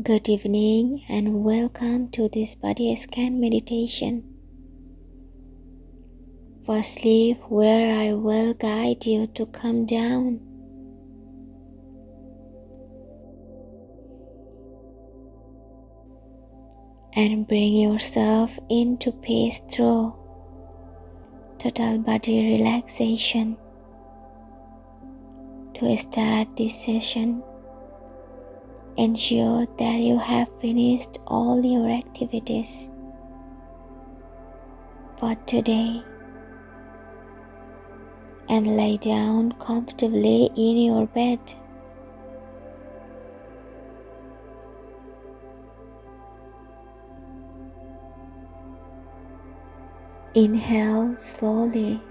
Good evening and welcome to this body scan meditation for sleep where I will guide you to come down. And bring yourself into peace through total body relaxation. To start this session, ensure that you have finished all your activities for today and lay down comfortably in your bed. Inhale slowly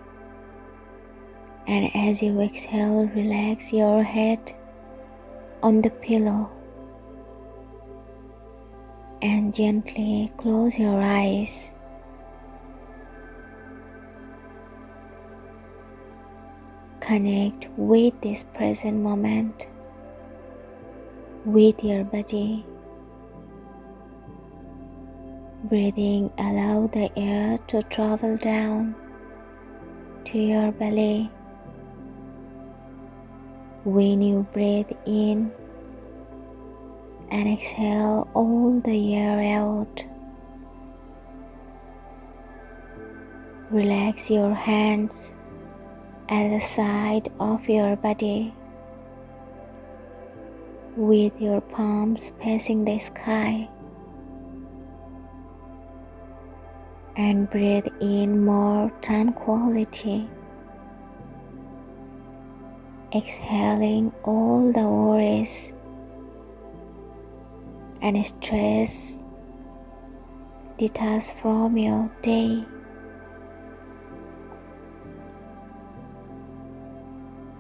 and as you exhale, relax your head on the pillow and gently close your eyes. Connect with this present moment, with your body. Breathing, allow the air to travel down to your belly. When you breathe in, and exhale all the air out. Relax your hands at the side of your body with your palms facing the sky and breathe in more tranquility exhaling all the worries and stress detach from your day.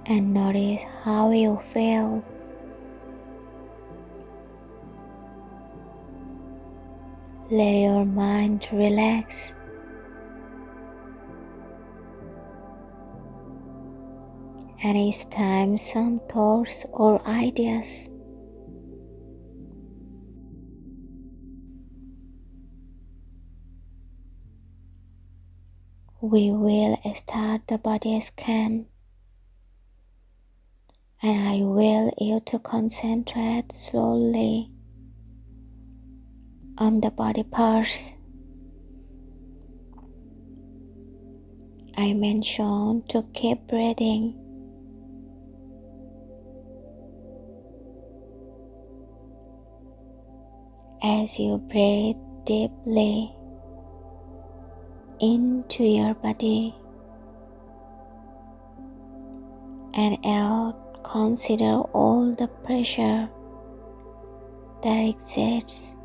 And notice how you feel. Let your mind relax. And each time some thoughts or ideas we will start the body scan and I will you to concentrate slowly on the body parts. I mention to keep breathing. As you breathe deeply, into your body and out. Consider all the pressure that exists.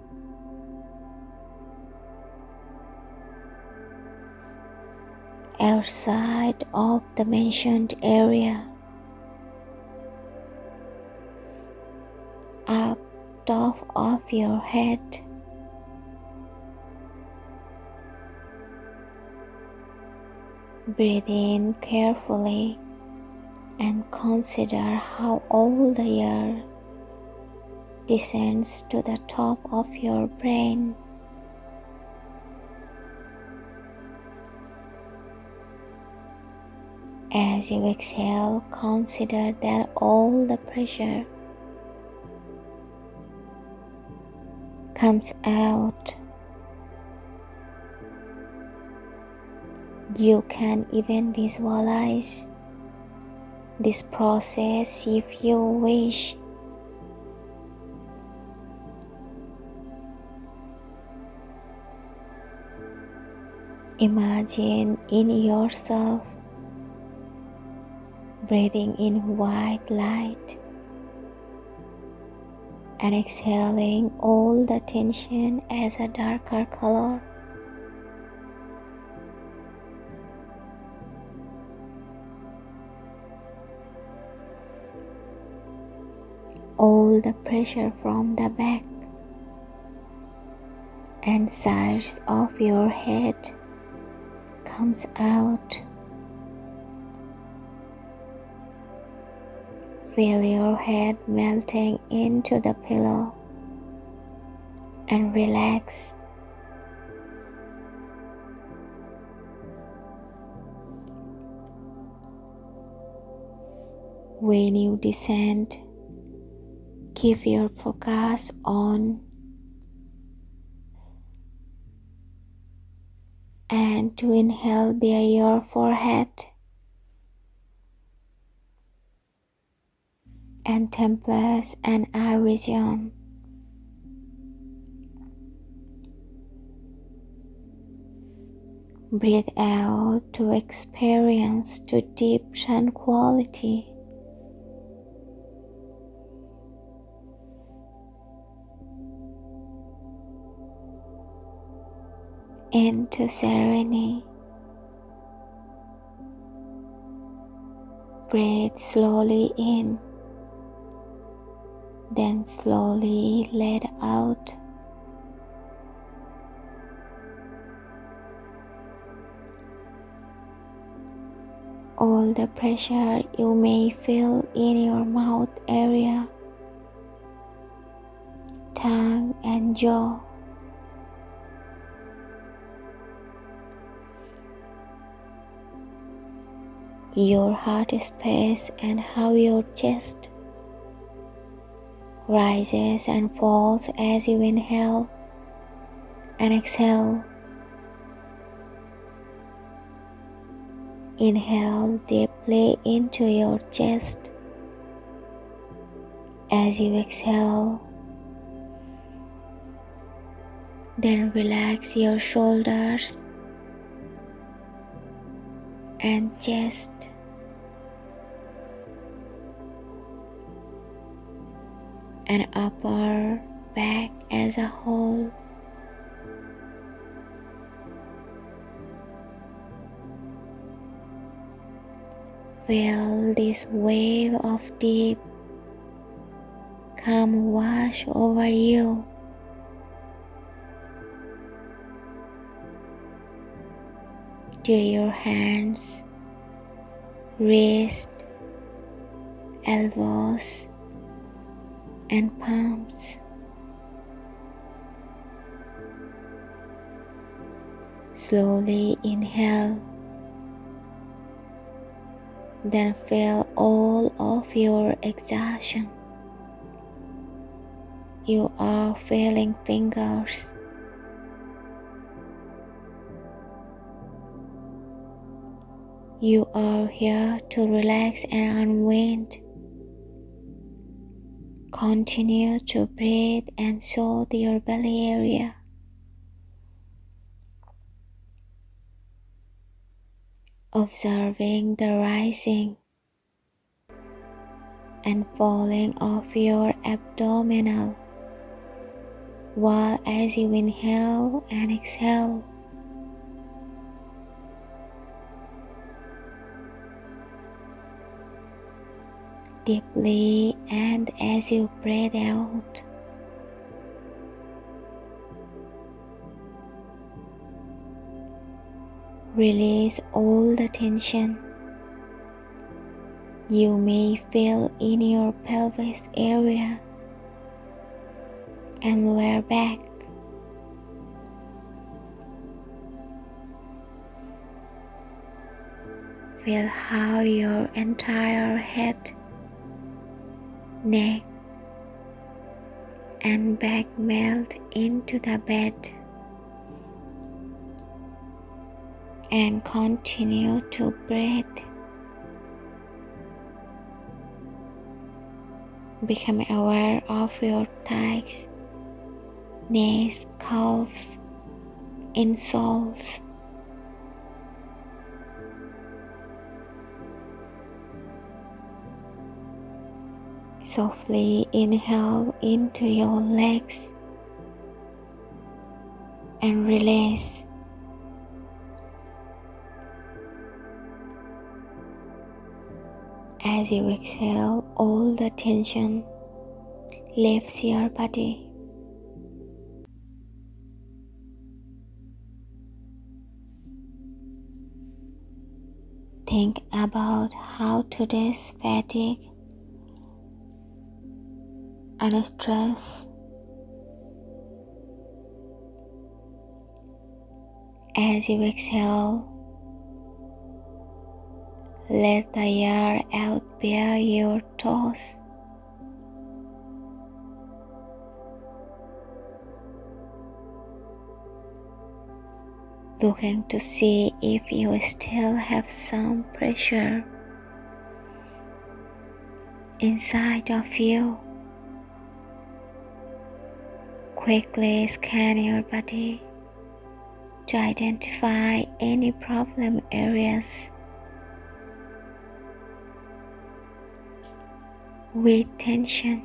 Outside of the mentioned area. Up top of your head Breathe in carefully and consider how all the air descends to the top of your brain. As you exhale, consider that all the pressure comes out You can even visualize this process if you wish. Imagine in yourself breathing in white light and exhaling all the tension as a darker color. All the pressure from the back and sides of your head comes out. Feel your head melting into the pillow and relax. When you descend, keep your focus on and to inhale via your forehead and temples and eye region. Breathe out to experience to deep tranquility. Into serenity. Breathe slowly in, then slowly let out. All the pressure you may feel in your mouth area, tongue, and jaw. Your heart space and how your chest rises and falls as you inhale and exhale. Inhale deeply into your chest as you exhale. Then relax your shoulders and chest. And upper back as a whole. Feel this wave of deep calm wash over you. To your hands, wrist, elbows, and palms. Slowly inhale, then feel all of your exhaustion. You are feeling fingers You are here to relax and unwind. Continue to breathe and soothe your belly area. Observing the rising and falling of your abdominal while as you inhale and exhale deeply and as you breathe out. Release all the tension you may feel in your pelvis area and lower back. Feel how your entire head neck and back melt into the bed and continue to breathe. Become aware of your thighs, knees, calves, insoles. Softly inhale into your legs and release. As you exhale, all the tension leaves your body. Think about how today's fatigue and stress As you exhale, let the air out bare your toes. Looking to see if you still have some pressure inside of you. Quickly scan your body to identify any problem areas with tension.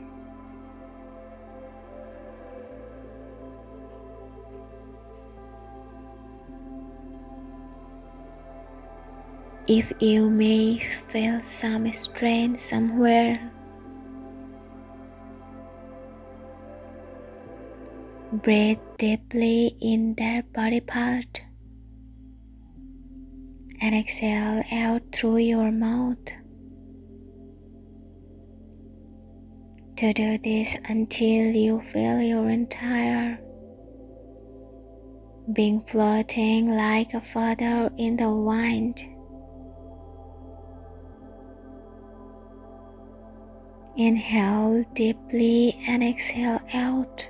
If you may feel some strain somewhere, breathe deeply in that body part and exhale out through your mouth. To do this until you feel your entire being floating like a feather in the wind. Inhale deeply and exhale out.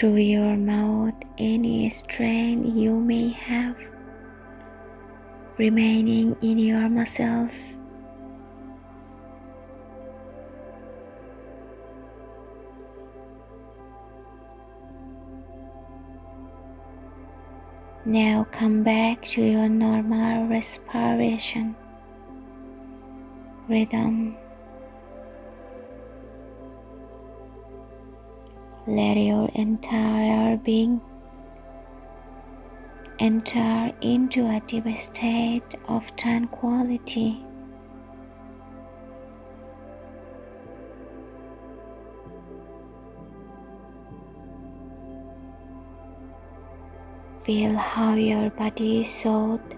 Through your mouth, any strain you may have remaining in your muscles. Now come back to your normal respiration rhythm. Let your entire being enter into a deep state of tranquility. Feel how your body is soaked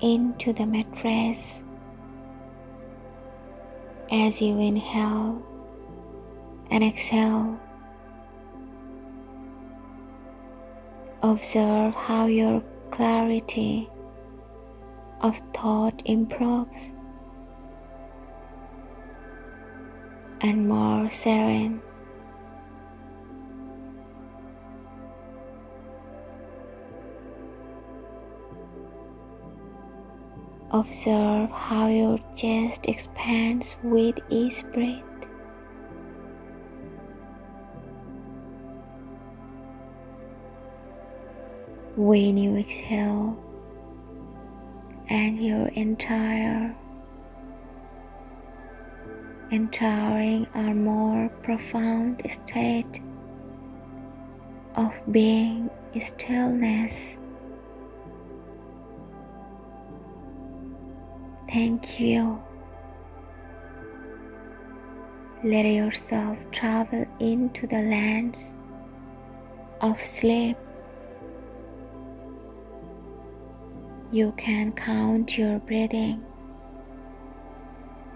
into the mattress as you inhale and exhale. Observe how your clarity of thought improves and more serene. Observe how your chest expands with each breath. When you exhale, and your entire entering a more profound state of being stillness. Thank you. Let yourself travel into the lands of sleep. You can count your breathing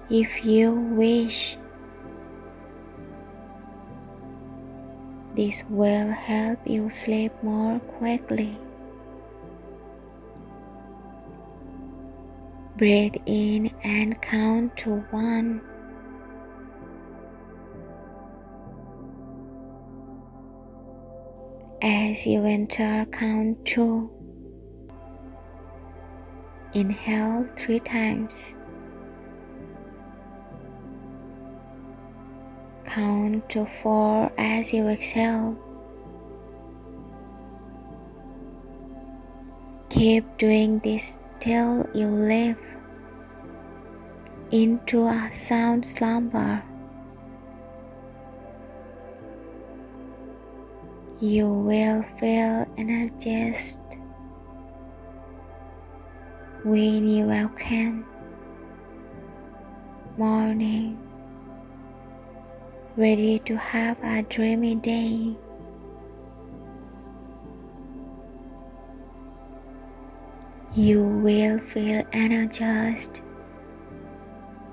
if you wish. This will help you sleep more quickly. Breathe in and count to one. As you enter, count two. Inhale three times. Count to four as you exhale. Keep doing this till you live into a sound slumber. You will feel energized you awaken. Morning, ready to have a dreamy day. You will feel energized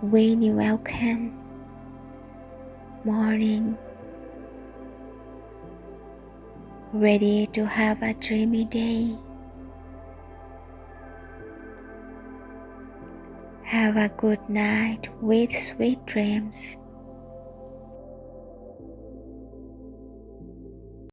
when you awaken. Morning, ready to have a dreamy day. Have a good night with sweet dreams.